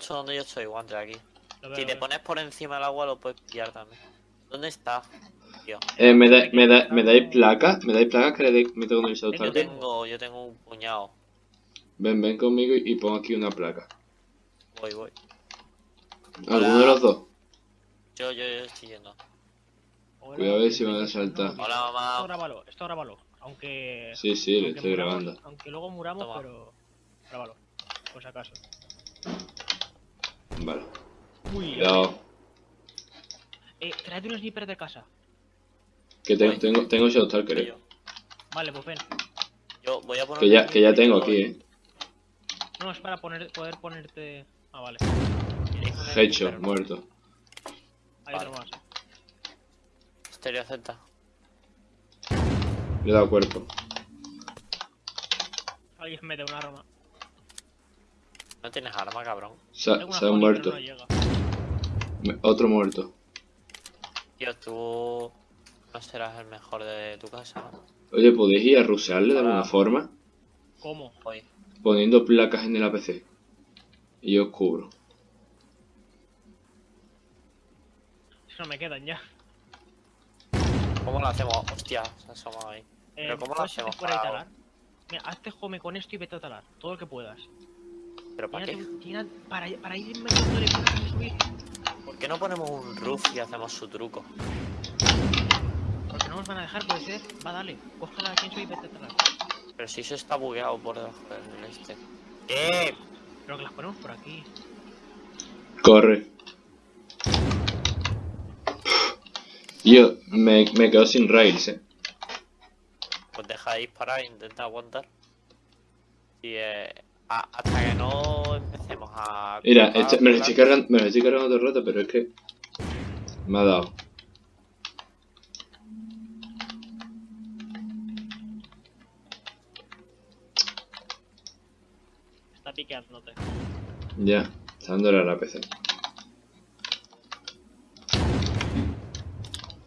Justo donde yo estoy, guante aquí. Veo, Si te pones por encima del agua lo puedes pillar también. ¿Dónde está? Tío. Eh, ¿me, da- me, da- ¿Me dais placas? ¿Me dais placas que le meto con el Shadow Yo tengo, yo tengo un puñado. Ven, ven conmigo y, y pon aquí una placa. Voy, voy. ¿Alguno de los dos? Yo, yo, yo estoy yendo. Hola, Cuidado a ver si no, van a saltar. no, Hola, mamá. Esto grábalo, esto grábalo. Aunque. Sí, sí, le aunque estoy muramos- grabando. Aunque luego muramos, Toma. pero. Grábalo. Por si acaso. Vale. Uy, Cuidado. Eh, tráete un sniper de casa. Que tengo, tengo, tengo Shadow Stalker, eh. Yo, Vale, pues ven. yo voy a poner. Que ya, un que ya tengo aquí, eh. No, es para poner, poder ponerte. Ah, vale. ¿Queréis un Hecho, sniper? muerto. Hay Vale. otro más. Estereo Z. Le he dado cuerpo. Alguien mete un arma. No tienes arma, cabrón. Se, ha- se muerto. pero no Otro muerto. Tío, tú no serás el mejor de tu casa, ¿no? Oye, ¿podéis ir a rusearle de alguna forma? ¿Cómo? Voy. Poniendo placas en el APC. Y yo os cubro. Si no me quedan ya. ¿Cómo lo hacemos? Hostia, se ha asomado ahí. Pero Eh, ¿cómo lo ¿puedes irte hacemos para-? Mira, hazte home con esto y vete a talar. Todo lo que puedas. ¿Pero para qué? tira- para, para ir metiéndole placas y subir. ¿Por qué no ponemos un roof y hacemos su truco? Porque no nos van a dejar, puede ser. Va, dale. Coge la Chainsaw y vete a talar. Pero si eso está bugueado por debajo del este. ¿Qué? Pero que las ponemos por aquí. Corre. Yo me, me quedo sin rails, eh. Pues deja de disparar e intenta aguantar. Y eh, a- hasta que no empecemos a. Mira, este- me, lo estoy cargando, me lo estoy cargando todo el rato, pero es que me ha dado. Está piqueándote. Ya, está dándole a la PC.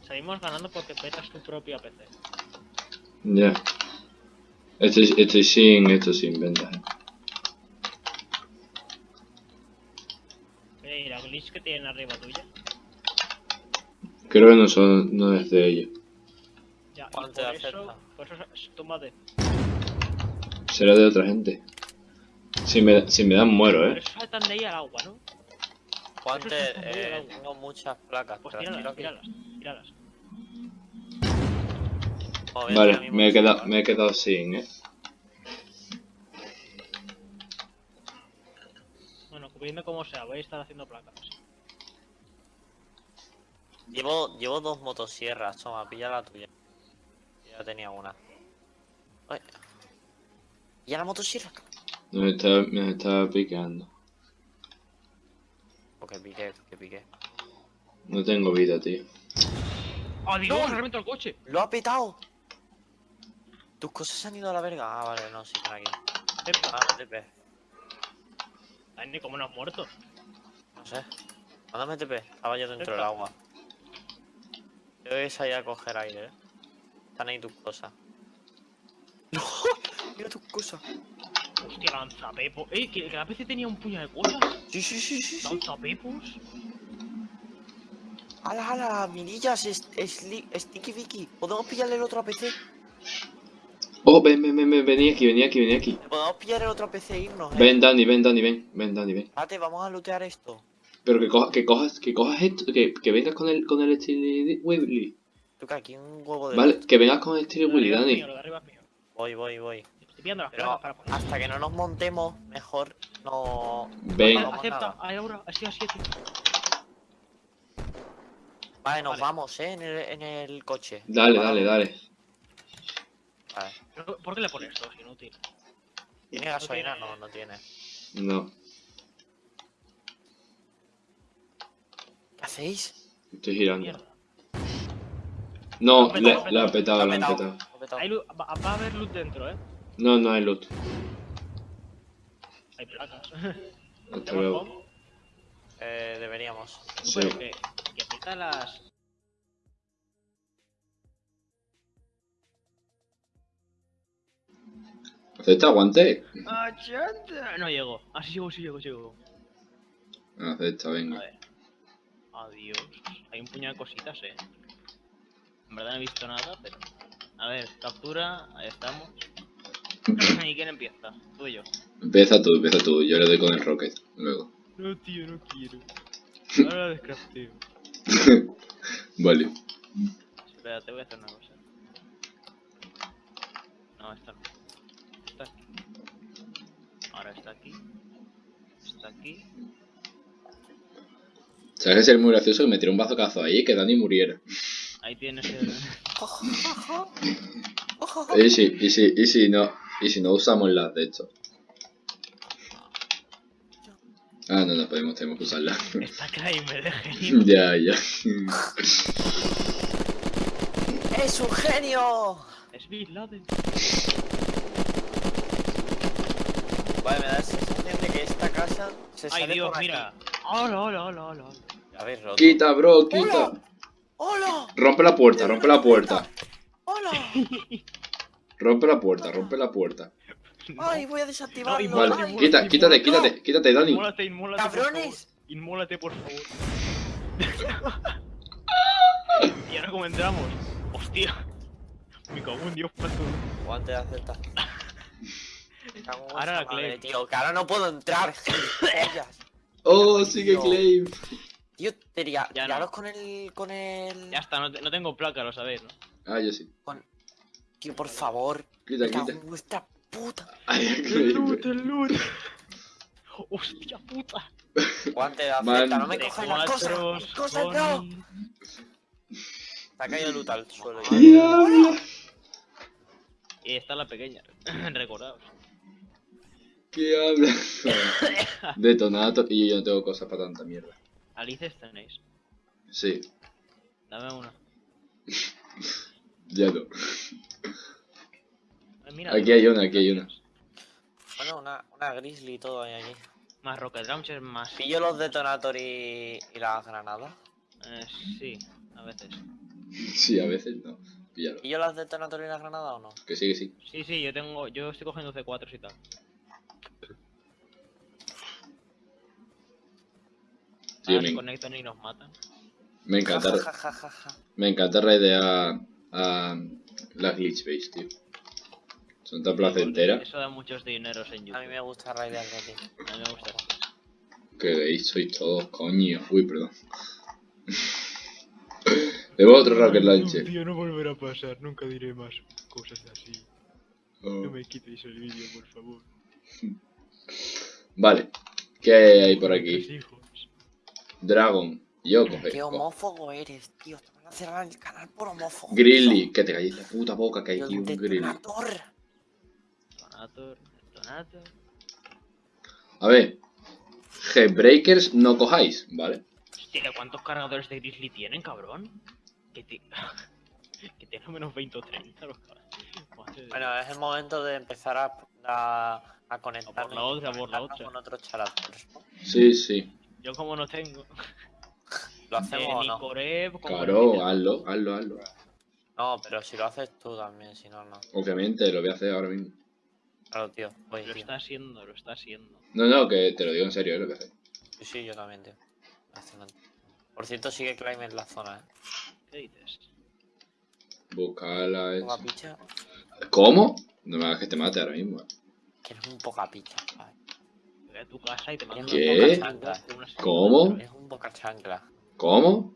Seguimos ganando porque petas tu propia PC. Ya. Estoy, estoy sin esto sin ventaja. Mira, la glitch que tienen arriba tuya. Creo que no son, no es de ellos. Ya, y ¿Cuánto por eso, por eso, tómate. Será de otra gente. Si me, si me dan muero, Pero eh. eso saltan de ahí al agua, ¿no? Muy eh, tengo muchas placas. Pues tíralas, tíralas, tíralas. Vale, me he quedado, ¿vale? me he quedado sin, eh. Bueno, cubriendo como sea, voy a estar haciendo placas. Llevo, llevo dos motosierras, toma, pilla la tuya. Ya tenía una. Ay. ¿Ya la motosierra? Me está, me está picando. Porque piqué, que piqué. No tengo vida, tío. ¡Ah, Dios! ¡No! ¡Se reventó el coche! ¡Lo ha petado! Tus cosas se han ido a la verga. Ah, vale, no, sí, están aquí. Epa, Ah, TP. Dani, ¿cómo no has muerto? No sé. Mándame TP. Estaba yo dentro del agua. Yo voy a coger aire, eh. Están ahí tus cosas. ¡No! Mira tus cosas. Hostia, lanzapepos. ¡Eh! Que, que la PC tenía un puño de cosas. Sí, sí, sí, sí. Lanzapepos. ¡Hala, hala! Mirillas, es, es, Sticky Vicky. ¿Podemos pillarle el otro a PC? Oh, ven, ven, ven, ven, vení aquí, vení aquí, vení aquí. Podemos pillar el otro PC e irnos, eh. Ven, Dani, ven, Dani, ven, ven, Dani, ven. Espérate, vamos a lootear esto. Pero que, coja, que cojas, que cojas esto, que, que vengas con el, con el Steely Willy. Tú que aquí un huevo de. Vale, que vengas con el de Willy, Dani. mío, lo de arriba es mío. Voy, voy, voy. Estoy pillando las Pero para poner. hasta que no nos montemos, mejor no. Ven. no Acepta, ahí ahora, así, así, así. Vale, nos Vale. vamos, eh, en el, en el coche. Dale, Parado. dale, dale. Vale. ¿Por qué le pones dos? Inútil. ¿Tiene gasolina? No, no tiene. No, hacéis? estoy girando. Mierda. No, petado, la ha petado, la ha han petado, petado. lo ha petado. Hay luz- va, va a haber luz dentro, ¿eh? No, no hay loot. Hay placas. Hasta ¿Tenemos luego. Eh, deberíamos. Sí. pero que, que peta las... ¿Acepta aguante? ¡Achata! No llego. Así llego, sí llego, sí llego. Acepta, A venga. ver. Adiós. Hay un puñado de cositas, eh. En verdad no he visto nada, pero. A ver, captura, ahí estamos. ¿Y quién empieza? Tú y yo. Empieza tú, empieza tú. Yo le doy con el rocket. Luego. No, tío, no quiero. Ahora descrafteo. Vale. Espérate, voy a hacer una cosa. No, esta no. Está aquí. Ahora está aquí. Está aquí. ¿Sabes que sería muy gracioso que me tiré un bazocazo ahí y que Dani muriera? Ahí tienes el. Y si, y si, y si no, y si no usamos las de esto. Ah, no, no podemos, tenemos que usarla. Está Kramer de genio. ya, ya. ¡Es un genio! Es Bin Laden. Vale, me da la sensación de que esta casa se Ay, sale Dios, por aquí. mira. Hola, hola, hola, hola. hola. A ver, roto. Quita, bro, quita. ¡Hola! ¡Hola! Rompe la puerta, rompe la puerta. ¡Hola! Rompe la puerta, rompe la puerta. ¡Ay, voy a No, desactivarlo! inmólate, Vale, quita, quítate, quítate, quítate, Dani. Inmólate, inmólate. por ¡Cabrones! favor. Inmólate, por favor. y ahora cómo entramos. Hostia. Me cago en Dios para todo. Guante de en Ahora la madre, tío, que ahora no puedo entrar. Oh, sigue claim. Tío, tira, Ya tiraros no. con el. con el. Ya está, no, te- no tengo placa, lo sabéis, ¿no? Ah, yo sí. Tío, por favor. Quita, quita. vuestra puta. Ay, El loot, el loot. Hostia puta. Guante de aceptar, no me cojas las cosas. Cosas no. Se ha caído loot al suelo. Diablo. Y está la pequeña. Recordaos. ¿Qué habla? Detonato. Y yo no tengo cosas para tanta mierda. Alices tenéis. Sí, Dame una. ya no. Mira, Aquí hay una, aquí hay una. Bueno, una, una grizzly y todo hay allí. Más rocket launcher, más. Pillo los detonator y, y las granadas. Eh, sí, a veces. Sí, a veces no. Píllalo. ¿Pillo las detonator y las granadas o no? Que sí, que sí. Sí, sí, yo tengo. Yo estoy cogiendo C4 y tal. Se conectan y nos matan. me encanta. Ja, ja, ja, ja, ja. Me encanta raidear a las glitch base, tío. Son tan placenteras. Eso da muchos dineros en A mí YouTube. me gusta raidear de ti. A mí me gusta. Que veis, sois todos coño. Uy, perdón. Debo otro rocket launcher. Tío, no volverá a pasar. Nunca diré más cosas así. Oh. me quitéis el vídeo, por favor. Vale. ¿Qué hay por aquí? Dragon. Yo coge. Qué homófobo eres, tío. Te van a cerrar el canal por homófobo. Grizzly. Que te calles la puta boca que hay aquí un el grizzly. detonator. Detonator, detonator. A ver. Headbreakers no cojáis, ¿vale? Hostia, ¿cuántos cargadores de Grizzly tienen, cabrón? Que, tienen menos 20 o 30 los cabrones. Bueno, es el momento de empezar a, a, a A conectarnos. por la otra, a por la conectarnos otra. Con otros. ¿no? Sí, sí. Yo como no tengo. ¿Lo hacemos eh, o no? Como Claro, hazlo, hazlo, hazlo. No, pero si lo haces tú también, si no, no. Obviamente, lo voy a hacer ahora mismo. Claro, tío. Voy, Lo tío. está haciendo, lo está haciendo. No, no, que te lo digo en serio, es lo que hacer. Sí, sí, yo también, tío. Fascinante. Por cierto, sigue Climb en la zona, ¿eh? ¿Qué dices? Buscarla. Poca es- picha. ¿Cómo? No me hagas que te mate ahora mismo. eh. Que eres un poca picha, ¿vale? A tu casa y te mando ¿Qué? una boca chancla de ¿Cómo? Eres un boca chancla. ¿Cómo?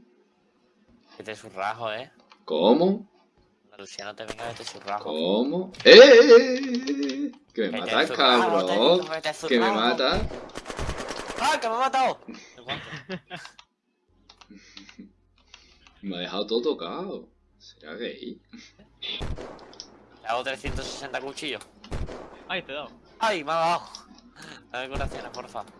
Que te surrajo, ¿eh? ¿Cómo? Luciano te venga que te surrajo. ¿Cómo? ¡Eh! eh, eh, eh! Que me Que te matas, cabrón. te que te Que me matas. ¡Ah, que me ha matado! Me ha dejado todo tocado. ¿Será gay? Le hago 360 cuchillos. Ay, te he dado. ¡Ay, me ha dado! Dame curaciones, porfa.